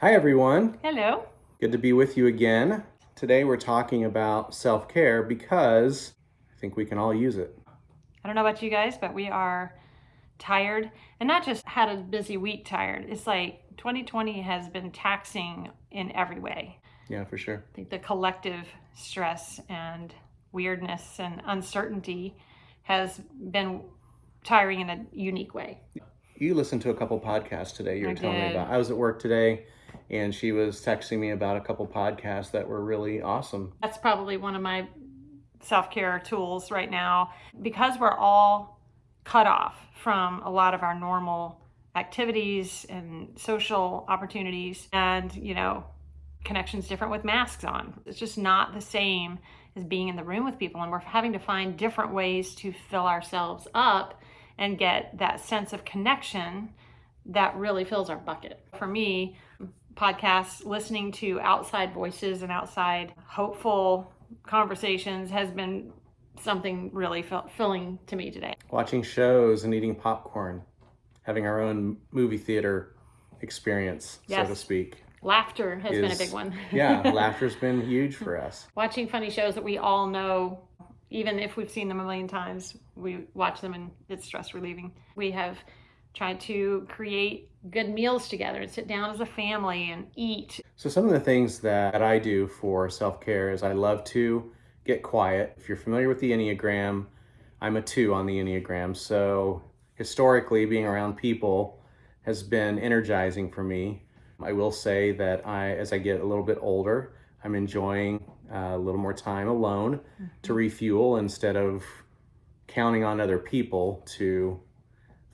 Hi, everyone. Hello. Good to be with you again. Today we're talking about self-care because I think we can all use it. I don't know about you guys, but we are tired and not just had a busy week tired. It's like 2020 has been taxing in every way. Yeah, for sure. I think the collective stress and weirdness and uncertainty has been tiring in a unique way. You listened to a couple podcasts today you were I telling me about. I was at work today and she was texting me about a couple podcasts that were really awesome. That's probably one of my self-care tools right now because we're all cut off from a lot of our normal activities and social opportunities and you know connections different with masks on it's just not the same as being in the room with people and we're having to find different ways to fill ourselves up and get that sense of connection that really fills our bucket for me podcasts listening to outside voices and outside hopeful conversations has been something really filling to me today Watching shows and eating popcorn, having our own movie theater experience, so to speak. laughter has been a big one yeah, laughter's been huge for us. watching funny shows that we all know even if we've seen them a million times we watch them and it's stress relieving we have tried to create good meals together and sit down as a family and eat So some of the things that I do for self-care is I love to get quiet. If you're familiar with the Enneagram, I'm a two on the Enneagram. So historically being around people has been energizing for me. I will say that I, as I get a little bit older, I'm enjoying uh, a little more time alone to refuel instead of counting on other people to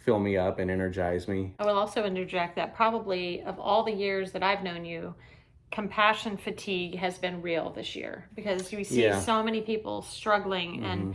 fill me up and energize me. I will also interject that probably of all the years that I've known you, compassion fatigue has been real this year because we see Yeah. so many people struggling and mm-hmm.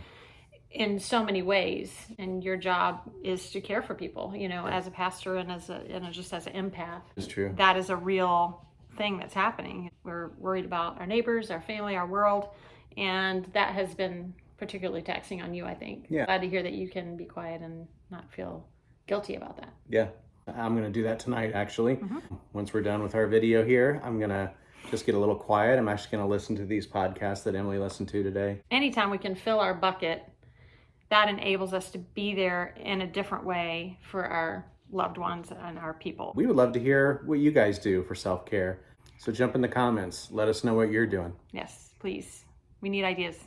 in so many ways and your job is to care for people you know as a pastor and as a and just as an empath It's true. that is a real thing that's happening we're worried about our neighbors our family our world and that has been particularly taxing on you i think Yeah. glad to hear that you can be quiet and not feel guilty about that Yeah, I'm gonna do that tonight actually. Mhm. Once we're done with our video here, I'm gonna just get a little quiet. I'm actually gonna listen to these podcasts that Emily listened to today. anytime we can fill our bucket, that enables us to be there in a different way for our loved ones and our people. We would love to hear what you guys do for self-care. So jump in the comments. Let us know what you're doing. Yes, please. We need ideas.